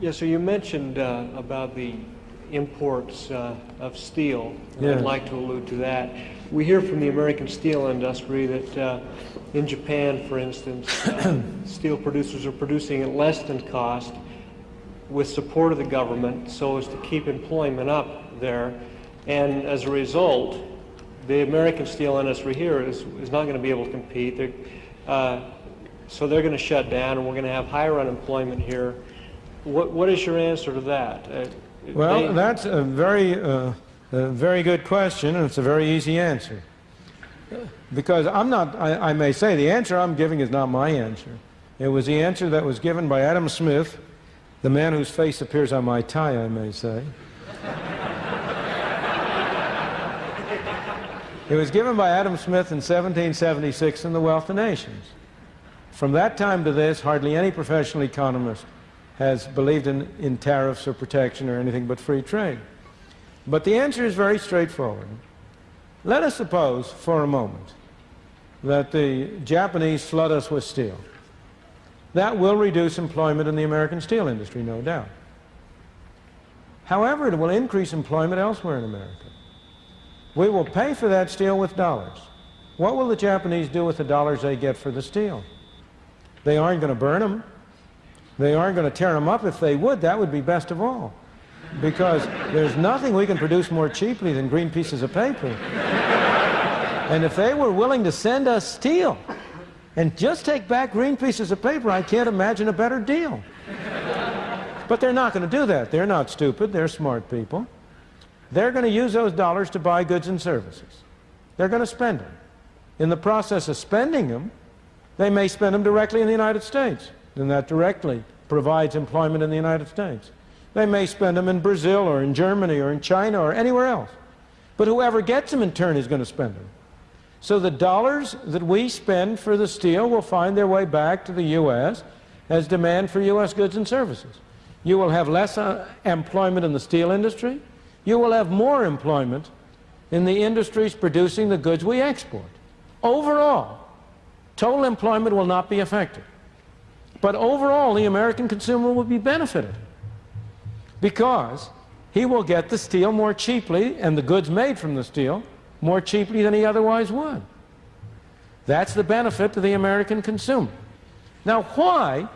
Yeah, so you mentioned uh, about the imports uh, of steel. Yes. I'd like to allude to that. We hear from the American steel industry that uh, in Japan, for instance, uh, steel producers are producing at less than cost with support of the government so as to keep employment up there. And as a result, the American steel industry here is, is not going to be able to compete. They're, uh, so they're going to shut down and we're going to have higher unemployment here. What, what is your answer to that? Uh, Well, they- that's a very, uh, a very good question, and it's a very easy answer. Because I'm not, I, I may say, the answer I'm giving is not my answer. It was the answer that was given by Adam Smith, the man whose face appears on my tie, I may say. it was given by Adam Smith in 1776 in The Wealth of Nations. From that time to this, hardly any professional economist has believed in, in tariffs or protection or anything but free trade. But the answer is very straightforward. Let us suppose for a moment that the Japanese flood us with steel. That will reduce employment in the American steel industry, no doubt. However, it will increase employment elsewhere in America. We will pay for that steel with dollars. What will the Japanese do with the dollars they get for the steel? They aren't going to burn them. They aren't going to tear them up. If they would, that would be best of all. Because there's nothing we can produce more cheaply than green pieces of paper. And if they were willing to send us steel and just take back green pieces of paper, I can't imagine a better deal. But they're not going to do that. They're not stupid. They're smart people. They're going to use those dollars to buy goods and services. They're going to spend them. In the process of spending them, they may spend them directly in the United States, and that directly provides employment in the United States. They may spend them in Brazil or in Germany or in China or anywhere else. But whoever gets them in turn is going to spend them. So the dollars that we spend for the steel will find their way back to the U.S. as demand for U.S. goods and services. You will have less uh, employment in the steel industry. You will have more employment in the industries producing the goods we export. Overall, total employment will not be affected. But overall, the American consumer will be benefited because he will get the steel more cheaply and the goods made from the steel more cheaply than he otherwise would. That's the benefit to the American consumer. Now, why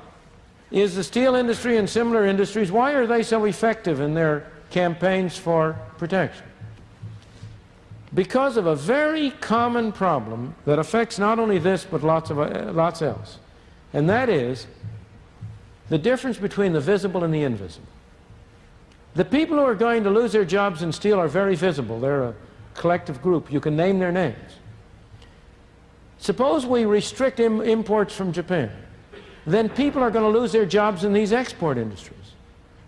is the steel industry and similar industries, why are they so effective in their campaigns for protection? Because of a very common problem that affects not only this but lots of uh, lots else, and that is the difference between the visible and the invisible. The people who are going to lose their jobs in steel are very visible. They're a collective group. You can name their names. Suppose we restrict Im imports from Japan. Then people are going to lose their jobs in these export industries.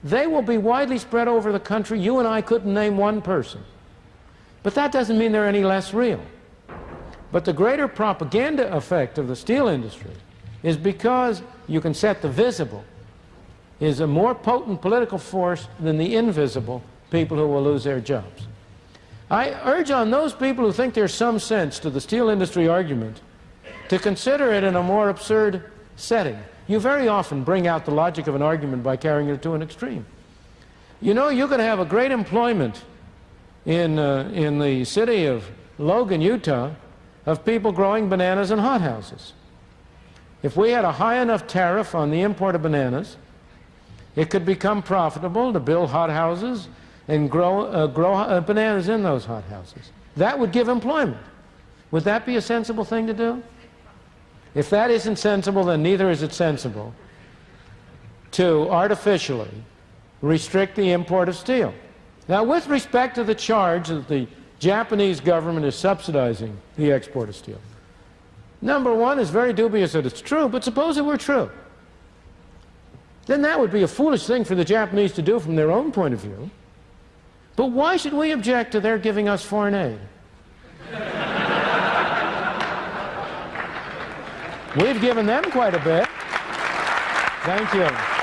They will be widely spread over the country. You and I couldn't name one person. But that doesn't mean they're any less real. But the greater propaganda effect of the steel industry is because you can set the visible is a more potent political force than the invisible people who will lose their jobs. I urge on those people who think there's some sense to the steel industry argument to consider it in a more absurd setting. You very often bring out the logic of an argument by carrying it to an extreme. You know, you can have a great employment in, uh, in the city of Logan, Utah, of people growing bananas in hothouses. If we had a high enough tariff on the import of bananas, it could become profitable to build hothouses and grow, uh, grow uh, bananas in those hothouses. That would give employment. Would that be a sensible thing to do? If that isn't sensible, then neither is it sensible to artificially restrict the import of steel. Now, with respect to the charge that the Japanese government is subsidizing the export of steel, number one is very dubious that it's true, but suppose it were true. Then that would be a foolish thing for the Japanese to do from their own point of view. But why should we object to their giving us foreign aid? We've given them quite a bit. Thank you.